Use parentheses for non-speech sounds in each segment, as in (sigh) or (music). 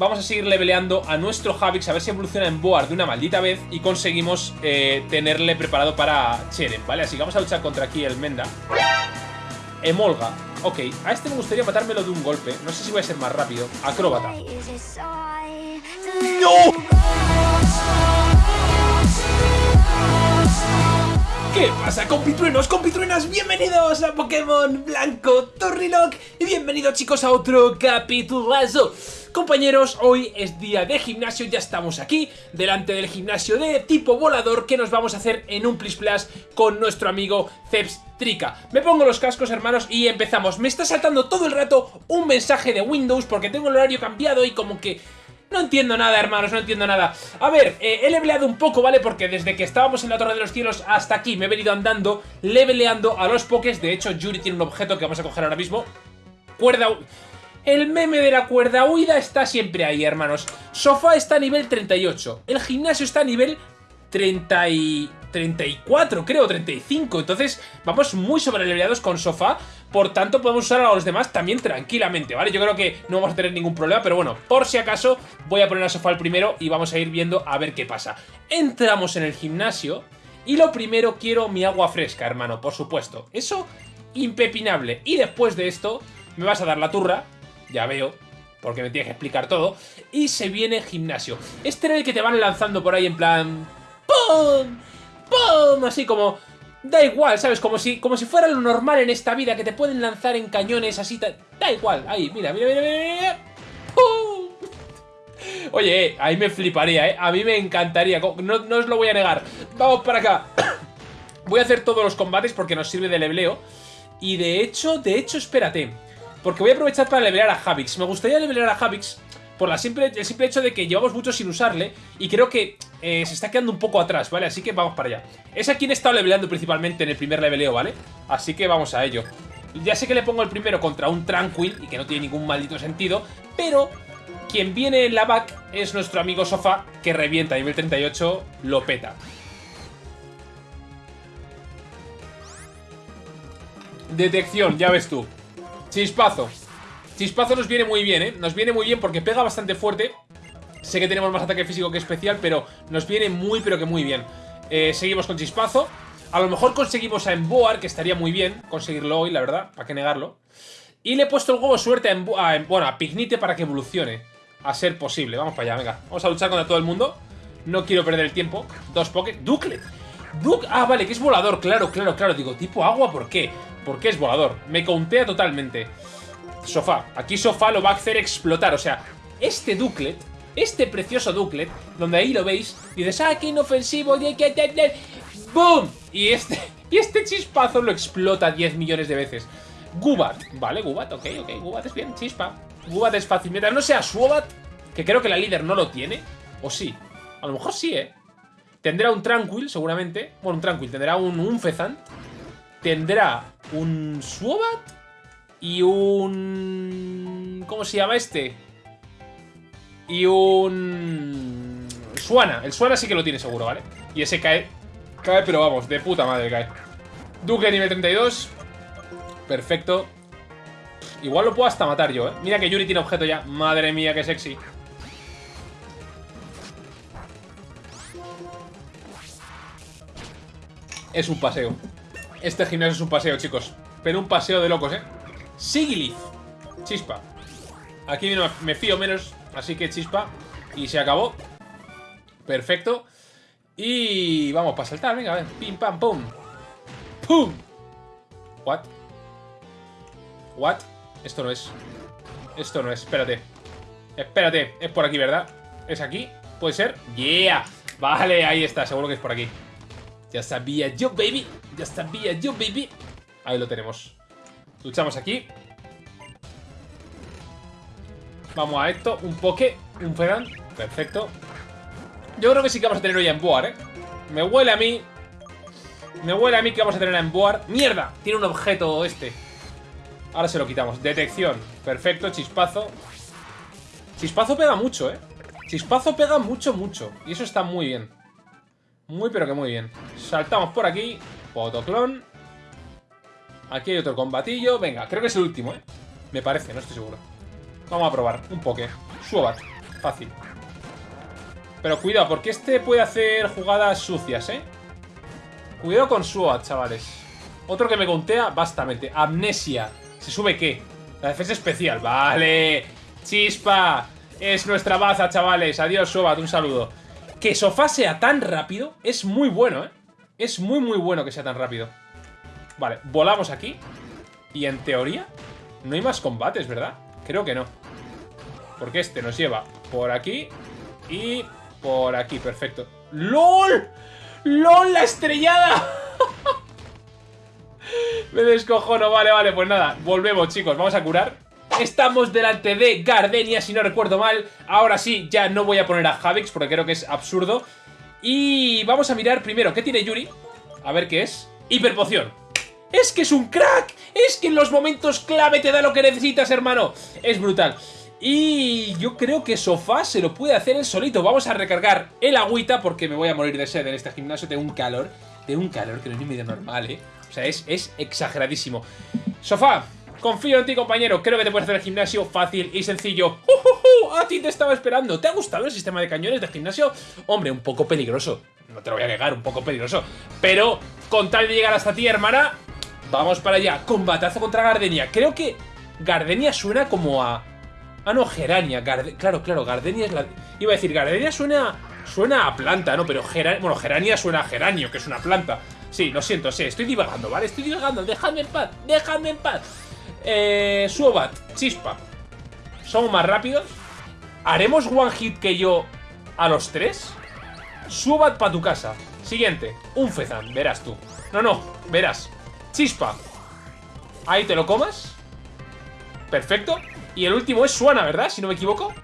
vamos a seguir leveleando a nuestro Havix, a ver si evoluciona en Boar de una maldita vez y conseguimos eh, tenerle preparado para Cheren, ¿vale? Así que vamos a luchar contra aquí el Menda. Emolga. Ok, a este me gustaría matármelo de un golpe. No sé si voy a ser más rápido. Acróbata. ¿Qué pasa compitruenos, compitruenas? Bienvenidos a Pokémon Blanco Torrilock y bienvenidos chicos a otro capitulazo Compañeros, hoy es día de gimnasio, ya estamos aquí delante del gimnasio de tipo volador que nos vamos a hacer en un Plis Plus con nuestro amigo Trica. Me pongo los cascos hermanos y empezamos, me está saltando todo el rato un mensaje de Windows porque tengo el horario cambiado y como que no entiendo nada, hermanos, no entiendo nada. A ver, eh, he leveleado un poco, ¿vale? Porque desde que estábamos en la Torre de los Cielos hasta aquí me he venido andando, leveleando a los pokés. De hecho, Yuri tiene un objeto que vamos a coger ahora mismo. Cuerda... El meme de la cuerda huida está siempre ahí, hermanos. Sofá está a nivel 38. El gimnasio está a nivel 30 y... 34, creo, 35. Entonces, vamos muy sobreleveleados con sofá. Por tanto, podemos usar a los demás también tranquilamente, ¿vale? Yo creo que no vamos a tener ningún problema, pero bueno, por si acaso, voy a poner a sofá el primero y vamos a ir viendo a ver qué pasa. Entramos en el gimnasio y lo primero quiero mi agua fresca, hermano, por supuesto. Eso, impepinable. Y después de esto, me vas a dar la turra, ya veo, porque me tienes que explicar todo. Y se viene gimnasio. Este era el que te van lanzando por ahí en plan... ¡Pum! ¡Pum! Así como... Da igual, ¿sabes? Como si, como si fuera lo normal en esta vida, que te pueden lanzar en cañones así... Da igual, ahí, mira, mira, mira, mira, ¡Pum! Oye, eh, ahí me fliparía, ¿eh? A mí me encantaría, no, no os lo voy a negar. Vamos para acá. voy a hacer todos los combates porque nos sirve de lebleo. Y de hecho, de hecho, espérate. Porque voy a aprovechar para levelear a Javix. Me gustaría levelear a Javix por el simple hecho de que llevamos mucho sin usarle y creo que eh, se está quedando un poco atrás, ¿vale? Así que vamos para allá. Es a quien he estado leveleando principalmente en el primer leveleo, ¿vale? Así que vamos a ello. Ya sé que le pongo el primero contra un Tranquil y que no tiene ningún maldito sentido, pero quien viene en la back es nuestro amigo Sofa que revienta a nivel 38, lo peta. Detección, ya ves tú. Chispazo. Chispazo nos viene muy bien, ¿eh? Nos viene muy bien porque pega bastante fuerte. Sé que tenemos más ataque físico que especial, pero nos viene muy, pero que muy bien. Eh, seguimos con Chispazo. A lo mejor conseguimos a Emboar, que estaría muy bien conseguirlo hoy, la verdad, para qué negarlo. Y le he puesto el huevo suerte a, Emboar, bueno, a Pignite para que evolucione. A ser posible. Vamos para allá, venga. Vamos a luchar contra todo el mundo. No quiero perder el tiempo. Dos Poké. Duclet. Ah, vale, que es volador. Claro, claro, claro. Digo, tipo agua, ¿por qué? Porque es volador. Me contea totalmente. Sofá. Aquí Sofá lo va a hacer explotar. O sea, este Duclet, este precioso Duclet, donde ahí lo veis, dices, ah, qué inofensivo, ¡Boom! Y este, (laughs) y este chispazo lo explota 10 millones de veces. Gubat. Vale, Gubat, ok, ok. Gubat es bien, chispa. Gubat es fácil. Mientras no sea Suobat, que creo que la líder no lo tiene. O sí. A lo mejor sí, ¿eh? Tendrá un Tranquil, seguramente. Bueno, un Tranquil. Tendrá un, un Fezant. Tendrá un Suobat y un... ¿Cómo se llama este? Y un... Suana. El Suana sí que lo tiene seguro, ¿vale? Y ese cae... Cae, pero vamos, de puta madre cae. Duque nivel 32. Perfecto. Igual lo puedo hasta matar yo, ¿eh? Mira que Yuri tiene objeto ya. Madre mía, qué sexy. Es un paseo. Este gimnasio es un paseo, chicos. Pero un paseo de locos, ¿eh? Sigilith. Chispa. Aquí me fío menos, así que chispa. Y se acabó. Perfecto. Y vamos para saltar, venga, a ver. Pim, pam, pum. ¡Pum! ¿What? ¿What? Esto no es. Esto no es, espérate. Espérate, es por aquí, ¿verdad? ¿Es aquí? ¿Puede ser? ¡Yeah! Vale, ahí está, seguro que es por aquí. Ya sabía yo, baby. Ya sabía yo, baby. Ahí lo tenemos. Luchamos aquí. Vamos a esto. Un poke. Un Fedan. Perfecto. Yo creo que sí que vamos a tener hoy a Emboar, ¿eh? Me huele a mí. Me huele a mí que vamos a tener a Emboar. ¡Mierda! Tiene un objeto este. Ahora se lo quitamos. Detección. Perfecto. Chispazo. Chispazo pega mucho, ¿eh? Chispazo pega mucho, mucho. Y eso está muy bien. Muy, pero que muy bien. Saltamos por aquí. Potoclon. Aquí hay otro combatillo. Venga, creo que es el último, ¿eh? Me parece, no estoy seguro. Vamos a probar. Un poke. Suobat. Fácil. Pero cuidado, porque este puede hacer jugadas sucias, ¿eh? Cuidado con SWAT, chavales. Otro que me contea bastante. Amnesia. ¿Se sube qué? La defensa especial. Vale. Chispa. Es nuestra baza, chavales. Adiós, Sobat. Un saludo. Que Sofá sea tan rápido es muy bueno, ¿eh? Es muy, muy bueno que sea tan rápido. Vale, volamos aquí. Y en teoría, no hay más combates, ¿verdad? Creo que no. Porque este nos lleva por aquí y por aquí. Perfecto. ¡LOL! ¡LOL, la estrellada! (laughs) Me descojono. Vale, vale, pues nada. Volvemos, chicos. Vamos a curar. Estamos delante de Gardenia, si no recuerdo mal. Ahora sí, ya no voy a poner a Javix porque creo que es absurdo. Y vamos a mirar primero qué tiene Yuri. A ver qué es. Hiperpoción. ¡Es que es un crack! ¡Es que en los momentos clave te da lo que necesitas, hermano! Es brutal. Y yo creo que Sofá se lo puede hacer él solito. Vamos a recargar el agüita porque me voy a morir de sed en este gimnasio. Tengo un calor. Tengo un calor que no es ni medio normal, ¿eh? O sea, es, es exageradísimo. Sofá, confío en ti, compañero. Creo que te puedes hacer el gimnasio fácil y sencillo. ¡Uh, A ti te estaba esperando. ¿Te ha gustado el sistema de cañones de gimnasio? Hombre, un poco peligroso. No te lo voy a negar, un poco peligroso. Pero, con tal de llegar hasta ti, hermana, Vamos para allá. Combatazo contra Gardenia. Creo que Gardenia suena como a... Ah, no, Gerania. Claro, claro, Gardenia es la... Iba a decir, Gardenia suena... Suena a planta, ¿no? Pero Gerania... Bueno, Gerania suena a geranio, que es una planta. Sí, lo siento, sí, estoy divagando, ¿vale? Estoy divagando, dejadme en paz, dejadme en paz. Eh... Suobat, chispa. Somos más rápidos. ¿Haremos one hit que yo a los tres? Suobat para tu casa. Siguiente, un Fezan, verás tú. No, no, verás. Chispa. Ahí te lo comas. Perfecto. Y el último es Suana, ¿verdad? Si no me equivoco.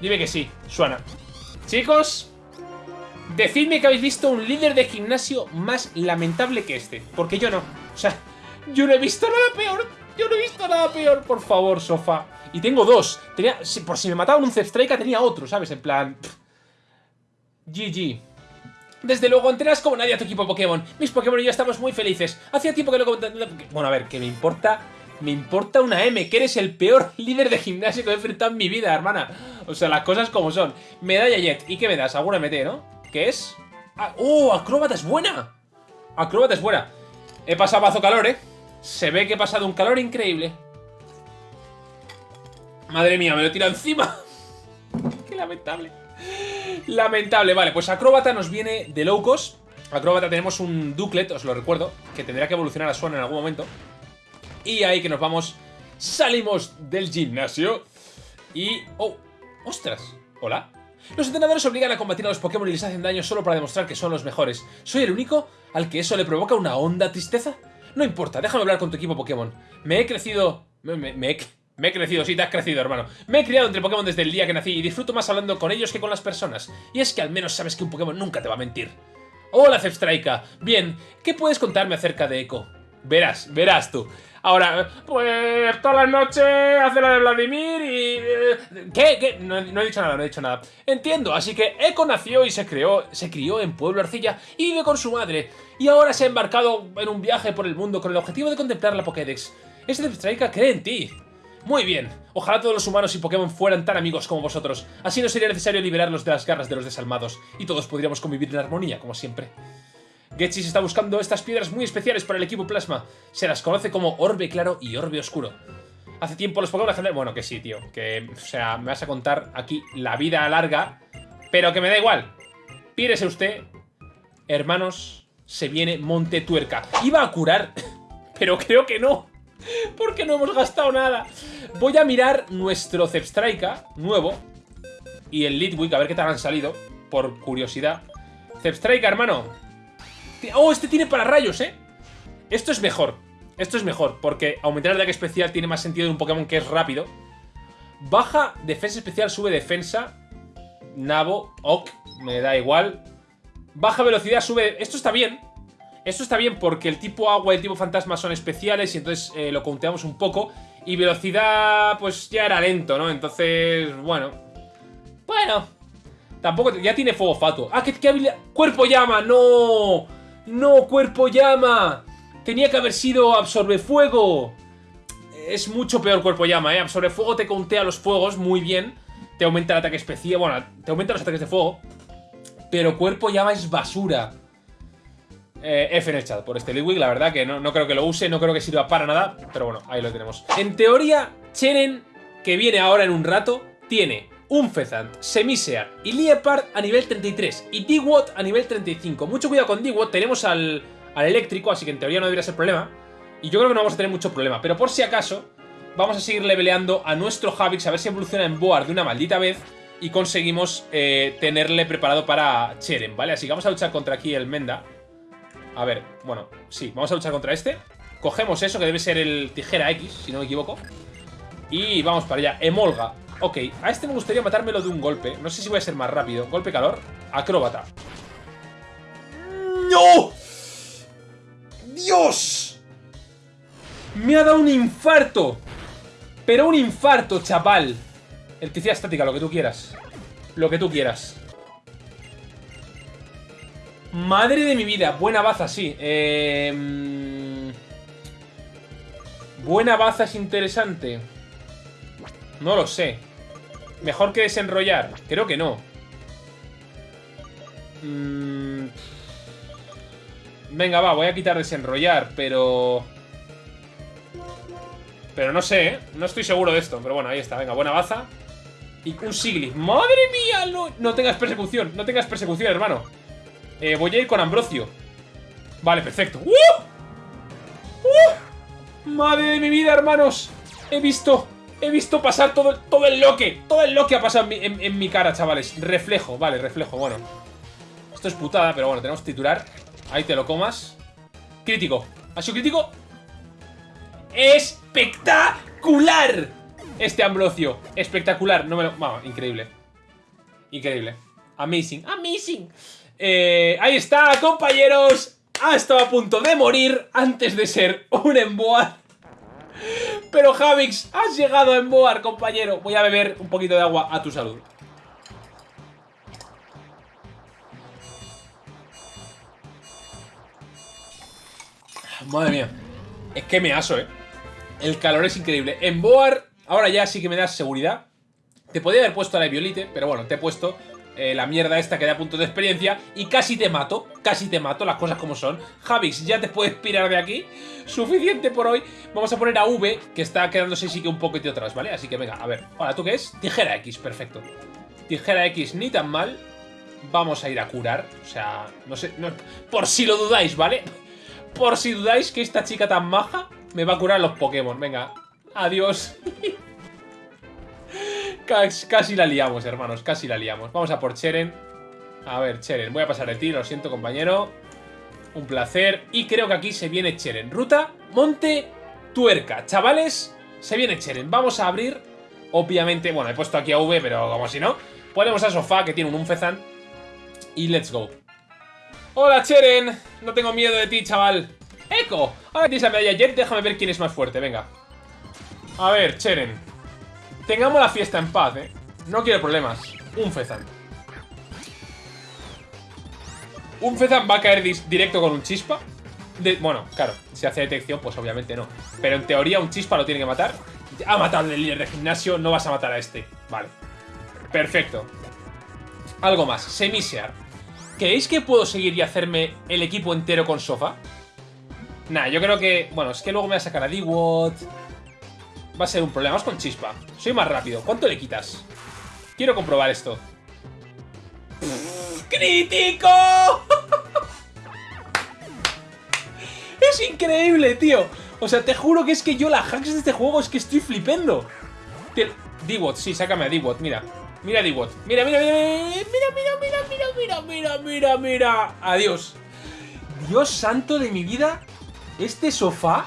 Dime que sí, Suana. Chicos, decidme que habéis visto un líder de gimnasio más lamentable que este. Porque yo no. O sea, yo no he visto nada peor. Yo no he visto nada peor. Por favor, sofá. Y tengo dos. Tenía, por si me mataban un Zepstrika, tenía otro, ¿sabes? En plan... GG. Desde luego, entrenas como nadie a tu equipo Pokémon. Mis Pokémon y yo estamos muy felices. Hacía tiempo que lo Bueno, a ver, que me importa... Me importa una M, que eres el peor (laughs) líder de gimnasio que he enfrentado en mi vida, hermana. O sea, las cosas como son. Medalla Jet. ¿Y qué me das? Alguna MT, ¿no? ¿Qué es? Ah, ¡Oh! Acróbata es buena. Acróbata es buena. He pasado bazo calor, ¿eh? Se ve que he pasado un calor increíble. Madre mía, me lo tira encima. (laughs) Qué lamentable. Lamentable, vale, pues Acróbata nos viene de Locos. Acróbata tenemos un Duclet, os lo recuerdo, que tendrá que evolucionar a Swan en algún momento. Y ahí que nos vamos, salimos del gimnasio y... ¡Oh! ¡Ostras! ¿Hola? Los entrenadores obligan a combatir a los Pokémon y les hacen daño solo para demostrar que son los mejores. ¿Soy el único al que eso le provoca una honda tristeza? No importa, déjame hablar con tu equipo Pokémon. Me he crecido... Me, me, me, me he crecido, sí, te has crecido, hermano. Me he criado entre Pokémon desde el día que nací y disfruto más hablando con ellos que con las personas. Y es que al menos sabes que un Pokémon nunca te va a mentir. Hola, Zepstrika. Bien, ¿qué puedes contarme acerca de Echo? Verás, verás tú. Ahora, pues todas las noches hace la de Vladimir y... Eh, ¿Qué? ¿Qué? No, he dicho nada, no he dicho nada. Entiendo, así que Echo nació y se creó, se crió en Pueblo Arcilla y vive con su madre. Y ahora se ha embarcado en un viaje por el mundo con el objetivo de contemplar la Pokédex. Ese Zepstrika cree en ti. Muy bien, ojalá todos los humanos y Pokémon fueran tan amigos como vosotros. Así no sería necesario liberarlos de las garras de los desalmados, y todos podríamos convivir en armonía, como siempre. Getchis está buscando estas piedras muy especiales para el equipo Plasma. Se las conoce como Orbe Claro y Orbe Oscuro. Hace tiempo los Pokémon. Bueno, que sí, tío. Que, o sea, me vas a contar aquí la vida larga, pero que me da igual. Pírese usted. Hermanos, se viene Monte Tuerca. Iba a curar, (laughs) pero creo que no. Porque no hemos gastado nada. Voy a mirar nuestro Zepstrika nuevo. Y el Litwick, a ver qué tal han salido. Por curiosidad. Zepstrika, hermano. Oh, este tiene para rayos, ¿eh? Esto es mejor. Esto es mejor, porque aumentar el ataque especial tiene más sentido de un Pokémon que es rápido. Baja defensa especial, sube defensa. Nabo, Ok, me da igual. Baja velocidad, sube... Esto está bien. Esto está bien porque el tipo agua y el tipo fantasma son especiales y entonces eh, lo conteamos un poco. Y velocidad, pues ya era lento, ¿no? Entonces, bueno. Bueno. Tampoco... Ya tiene fuego fato. ¡Ah, qué, habilidad! ¡Cuerpo llama! ¡No! ¡No, cuerpo llama! Tenía que haber sido absorbe fuego. Es mucho peor cuerpo llama, ¿eh? Absorbe fuego te contea los fuegos muy bien. te aumenta el ataque especial, bueno, te aumenta los ataques de fuego, pero cuerpo llama es basura. Eh, F en el chat por este Lidwig, la verdad que no, no, creo que lo use, no creo que sirva para nada, pero bueno, ahí lo tenemos. En teoría, Cheren, que viene ahora en un rato, tiene un Fezant, Semisear y Liepard a nivel 33 y Dewott a nivel 35. Mucho cuidado con Dewott, tenemos al, al eléctrico, así que en teoría no debería ser problema. Y yo creo que no vamos a tener mucho problema, pero por si acaso, vamos a seguir leveleando a nuestro Havix a ver si evoluciona en Boar de una maldita vez y conseguimos eh, tenerle preparado para Cheren, ¿vale? Así que vamos a luchar contra aquí el Menda. A ver, bueno, sí, vamos a luchar contra este. Cogemos eso, que debe ser el tijera X, si no me equivoco. Y vamos para allá. Emolga. Ok, a este me gustaría matármelo de un golpe. No sé si voy a ser más rápido. Golpe calor. Acróbata. ¡No! ¡Dios! Me ha dado un infarto. Pero un infarto, chaval. Electricidad estática, lo que tú quieras. Lo que tú quieras. Madre de mi vida. Buena baza, sí. Eh... Buena baza es interesante. No lo sé. ¿Mejor que desenrollar? Creo que no. Mm... Venga, va, voy a quitar desenrollar, pero... Pero no sé, ¿eh? No estoy seguro de esto, pero bueno, ahí está. Venga, buena baza. Y un Sigli. ¡Madre mía! No, no tengas persecución, no tengas persecución, hermano. Eh, voy a ir con Ambrosio. Vale, perfecto. ¡Uh! ¡Uh! ¡Madre de mi vida, hermanos! He visto... He visto pasar todo, todo el loque. Todo el loque ha pasado en mi, cara, chavales. Reflejo, vale, reflejo, bueno. Esto es putada, pero bueno, tenemos titular. Ahí te lo comas. Crítico. ¿Ha sido crítico? ¡Espectacular! Este Ambrosio. Espectacular. No me lo... Vamos, increíble. Increíble. Amazing. Amazing. Eh, ahí está, compañeros. Ha estado a punto de morir antes de ser un emboar. Pero Javix, has llegado a emboar, compañero. Voy a beber un poquito de agua a tu salud. Madre mía. Es que me aso, ¿eh? El calor es increíble. Emboar, ahora ya sí que me das seguridad. Te podía haber puesto a la Violite, pero bueno, te he puesto eh, la mierda esta que da puntos de experiencia y casi te mato, casi te mato, las cosas como son. Javix, ya te puedes pirar de aquí. Suficiente por hoy. Vamos a poner a V, que está quedándose sí que un poquito atrás, ¿vale? Así que venga, a ver. Hola, ¿tú qué es? Tijera X, perfecto. Tijera X ni tan mal. Vamos a ir a curar. O sea, no sé, por si lo dudáis, ¿vale? Por si dudáis que esta chica tan maja me va a curar los Pokémon. Venga, adiós. (laughs) Casi, la liamos, hermanos, casi la liamos. Vamos a por Cheren. A ver, Cheren, voy a pasar de ti, lo siento, compañero. Un placer. Y creo que aquí se viene Cheren. Ruta, Monte, Tuerca. Chavales, se viene Cheren. Vamos a abrir, obviamente, bueno, he puesto aquí a V, pero como si no. Ponemos a Sofá, que tiene un Unfezan. Y let's go. Hola, Cheren. No tengo miedo de ti, chaval. ¡Eco! Ahora tienes la medalla Jet, déjame ver quién es más fuerte, venga. A ver, Cheren. Tengamos la fiesta en paz, ¿eh? No quiero problemas. Un Fezan. Un Fezan va a caer directo con un chispa. bueno, claro, si hace detección, pues obviamente no. Pero en teoría un chispa lo tiene que matar. Ha matado al líder de gimnasio, no vas a matar a este. Vale. Perfecto. Algo más. Semisear. ¿Creéis que puedo seguir y hacerme el equipo entero con Sofa? Nah, yo creo que... Bueno, es que luego me va a sacar a D-Watt va a ser un problema. Vamos con chispa. Soy más rápido. ¿Cuánto le quitas? Quiero comprobar esto. ¡Crítico! es increíble, tío. O sea, te juro que es que yo la hacks de este juego es que estoy flipando. D-Bot, sí, sácame a D-Bot, mira. Mira D-Bot. Mira, mira, mira, mira, mira, mira, mira, mira, mira, mira, mira. Adiós. Dios santo de mi vida. Este sofá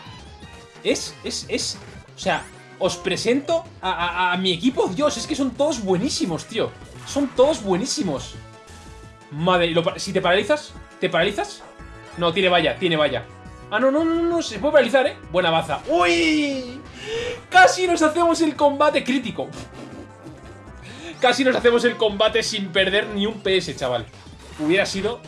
es, es, es... O sea, os presento a, mi equipo. Dios, es que son todos buenísimos, tío. Son todos buenísimos. Madre, si te paralizas, ¿te paralizas? No, tiene valla, tiene valla. Ah, no, no, no, no, se puede paralizar, ¿eh? Buena baza. ¡Uy! Casi nos hacemos el combate crítico. Casi nos hacemos el combate sin perder ni un PS, chaval. Hubiera sido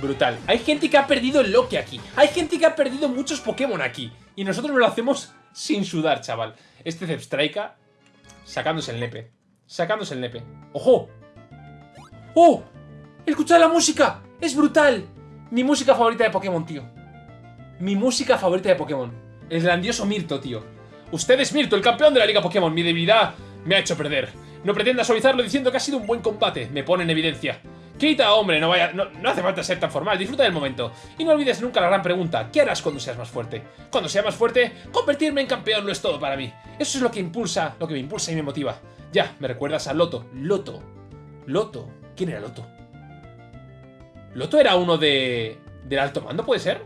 brutal. Hay gente que ha perdido el Loki aquí. Hay gente que ha perdido muchos Pokémon aquí. Y nosotros nos lo hacemos sin sudar, chaval. Este Zepstrika sacándose el nepe. Sacándose el nepe. ¡Ojo! ¡Oh! ¡Escuchad la música! ¡Es brutal! Mi música favorita de Pokémon, tío. Mi música favorita de Pokémon. El grandioso Mirto, tío. Usted es Mirto, el campeón de la Liga Pokémon. Mi debilidad me ha hecho perder. No pretenda suavizarlo diciendo que ha sido un buen combate. Me pone en evidencia. Quita, hombre, no vaya. No, no, hace falta ser tan formal, disfruta del momento. Y no olvides nunca la gran pregunta: ¿qué harás cuando seas más fuerte? Cuando sea más fuerte, convertirme en campeón no es todo para mí. Eso es lo que impulsa, lo que me impulsa y me motiva. Ya, me recuerdas a Loto. Loto. Loto. ¿Quién era Loto? ¿Loto era uno de. del alto mando, puede ser?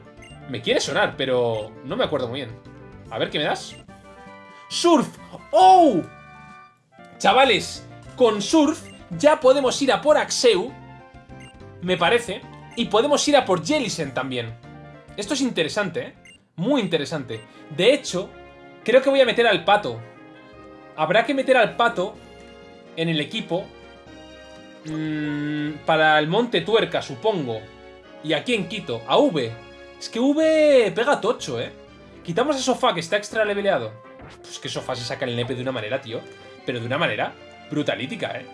Me quiere sonar, pero no me acuerdo muy bien. A ver, ¿qué me das? ¡Surf! ¡Oh! Chavales, con Surf ya podemos ir a por Axeu, me parece, y podemos ir a por Jellicent también. Esto es interesante, ¿eh? Muy interesante. De hecho, creo que voy a meter al Pato. Habrá que meter al Pato en el equipo mmm, para el Monte Tuerca, supongo. Y aquí en Quito, a V. Es que V pega tocho, ¿eh? Quitamos a Sofá, que está extra leveleado. Pues que Sofá se saca el nepe de una manera, tío pero de una manera brutalítica, ¿eh?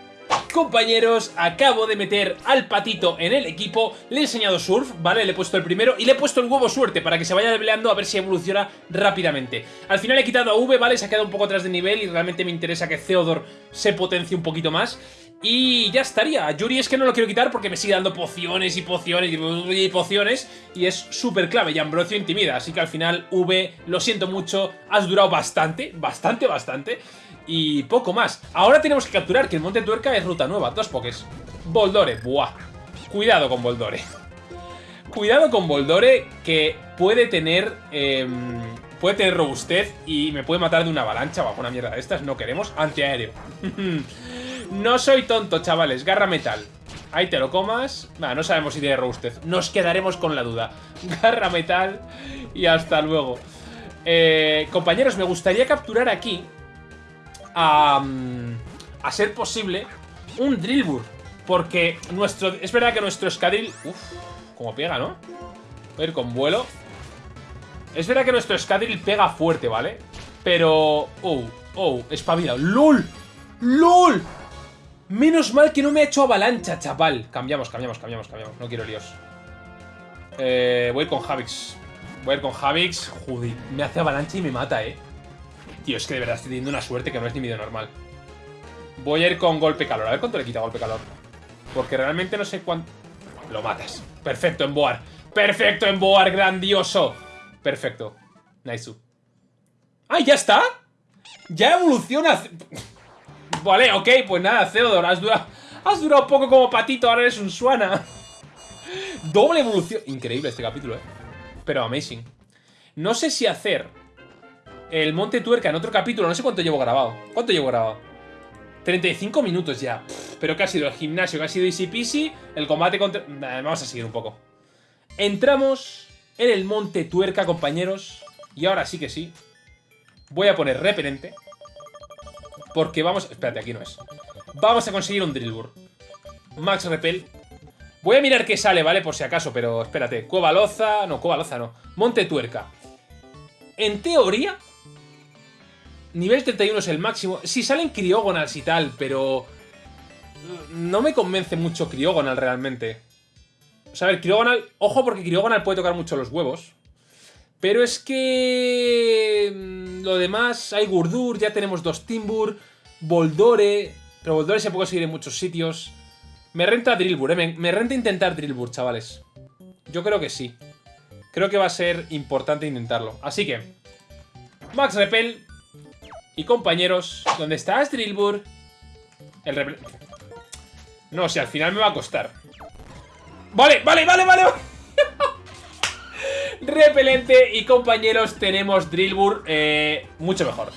Compañeros, acabo de meter al patito en el equipo, le he enseñado surf, ¿vale? Le he puesto el primero y le he puesto el huevo suerte para que se vaya leveleando a ver si evoluciona rápidamente. Al final he quitado a V, ¿vale? Se ha quedado un poco atrás de nivel y realmente me interesa que Theodore se potencie un poquito más. Y ya estaría. Yuri es que no lo quiero quitar porque me sigue dando pociones y pociones y pociones. Y es súper clave. Y Ambrosio intimida. Así que al final, V, lo siento mucho. Has durado bastante, bastante, bastante. Y poco más. Ahora tenemos que capturar que el Monte Tuerca es ruta nueva. Dos pokés. Boldore. Buah. Cuidado con Boldore. Cuidado con Boldore que puede tener... Em, puede tener robustez y me puede matar de una avalancha o una mierda de estas. No queremos. Antiaéreo. (laughs) no soy tonto, chavales. Garra metal. Ahí te lo comas. No sabemos si tiene robustez. Nos quedaremos con la duda. (laughs) Garra metal y hasta luego. Eh, compañeros, me gustaría capturar aquí a, a ser posible un Drillbur. Porque nuestro, es verdad que nuestro Escadril... Uf, como pega, ¿no? A ver, con vuelo. Es verdad que nuestro Escadril pega fuerte, ¿vale? Pero... Oh, oh, espabila. ¡Lol! ¡Lol! Menos mal que no me ha hecho avalancha, chaval. Cambiamos, cambiamos, cambiamos, cambiamos. No quiero líos. Eh, voy a ir con Javix. Voy a ir con Javix. Joder, me hace avalancha y me mata, ¿eh? Tío, es que de verdad estoy teniendo una suerte que no es ni medio normal. Voy a ir con golpe calor. A ver cuánto le quita golpe calor. Porque realmente no sé cuánto... Lo matas. Perfecto, en Boar. Perfecto, en Boar, grandioso. Perfecto. Nice. ¡Ah, ya está! Ya evoluciona... Vale, ok, pues nada, Theodore, has durado, has durado poco como patito, ahora eres un Suana. Doble evolución. Increíble este capítulo, eh. Pero amazing. No sé si hacer el Monte Tuerca en otro capítulo. No sé cuánto llevo grabado. ¿Cuánto llevo grabado? 35 minutos ya. pero que ha sido el gimnasio, que ha sido easy peasy. El combate contra... vamos a seguir un poco. Entramos en el Monte Tuerca, compañeros. Y ahora sí que sí. Voy a poner repelente. Porque vamos... Espérate, aquí no es. Vamos a conseguir un Drillbur. Max Repel. Voy a mirar qué sale, ¿vale? Por si acaso, pero espérate. Cueva Loza... No, Cueva Loza no. Monte Tuerca. En teoría, Nivel 31 es el máximo. Sí, salen Criogonals y tal, pero... No me convence mucho Criogonal realmente. O sea, a ver, Criogonal... Ojo porque Criogonal puede tocar mucho los huevos. Pero es que... Mm, lo demás, hay Gurdur, ya tenemos dos Timbur, Boldore... Pero Boldore se puede conseguir en muchos sitios. Me renta Drillbur, eh. Me renta intentar Drillbur, chavales. Yo creo que sí. Creo que va a ser importante intentarlo. Así que... Max Repel, y compañeros, ¿dónde estás, Drillbur? El No, si al final me va a costar. Vale, vale, vale, vale. (laughs) Repelente y compañeros, tenemos Drillbur eh, mucho mejor.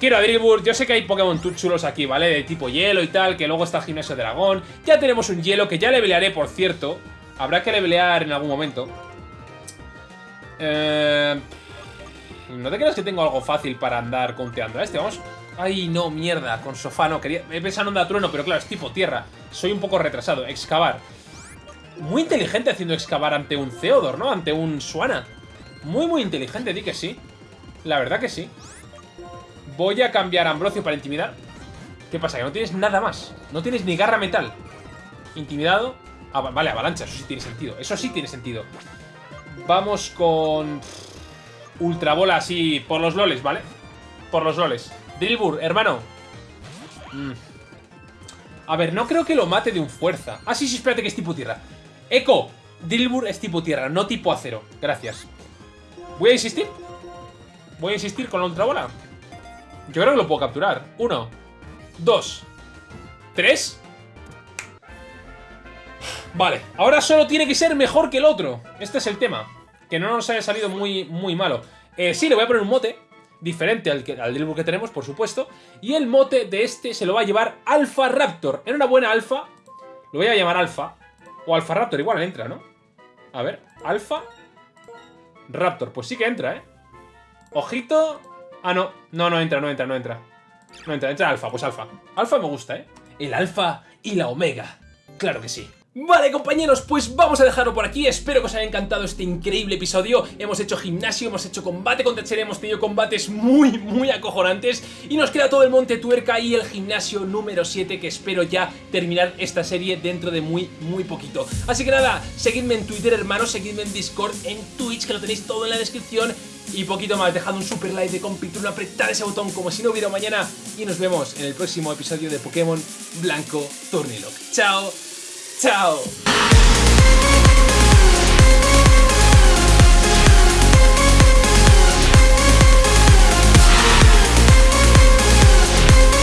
Quiero a Drillbur, yo sé que hay Pokémon chulos aquí, ¿vale? De tipo hielo y tal, que luego está el Gimnasio Dragón. Ya tenemos un hielo que ya levelearé, por cierto. Habrá que levelear en algún momento. Eh... No te creas que tengo algo fácil para andar conteando a este, vamos. Ay, no, mierda, con sofá no, quería... He pensado en onda trueno, pero claro, es tipo tierra. Soy un poco retrasado. Excavar. Muy inteligente haciendo excavar ante un Theodor, ¿no? Ante un Suana. Muy, muy inteligente, di que sí. La verdad que sí. Voy a cambiar Ambrosio para intimidar. ¿Qué pasa? Que no tienes nada más. No tienes ni garra metal. Intimidado. Vale, avalancha, eso sí tiene sentido. Eso sí tiene sentido. Vamos con... Ultra bola así por los loles, ¿vale? Por los loles. Drillbur, hermano. Mm. A ver, no creo que lo mate de un fuerza. Ah, sí, sí, espérate que es tipo tierra. Eco, Drillbur es tipo tierra, no tipo acero. Gracias. Voy a insistir. Voy a insistir con la ultra bola. Yo creo que lo puedo capturar. Uno, dos, tres. Vale, ahora solo tiene que ser mejor que el otro. Este es el tema. Que no nos haya salido muy, muy malo. Eh, sí, le voy a poner un mote. Diferente al, que, al que tenemos, por supuesto. Y el mote de este se lo va a llevar Alpha Raptor. En una buena alfa. Lo voy a llamar Alpha. O Alpha Raptor, igual entra, ¿no? A ver, Alpha Raptor. Pues sí que entra, ¿eh? Ojito. Ah, no. No, no entra, no entra, no entra. No entra, entra Alfa, pues Alfa. Alfa me gusta, ¿eh? El Alfa y la Omega. Claro que sí. Vale compañeros, pues vamos a dejarlo por aquí, espero que os haya encantado este increíble episodio. Hemos hecho gimnasio, hemos hecho combate contra Cher, hemos tenido combates muy, muy acojonantes. Y nos queda todo el Monte Tuerca y el gimnasio número 7 que espero ya terminar esta serie dentro de muy, muy poquito. Así que nada, seguidme en Twitter hermanos, seguidme en Discord, en Twitch que lo tenéis todo en la descripción. Y poquito más, dejad un super like de compitruno, apretad ese botón como si no hubiera mañana. Y nos vemos en el próximo episodio de Pokémon Blanco Tornilok. ¡Chao! out.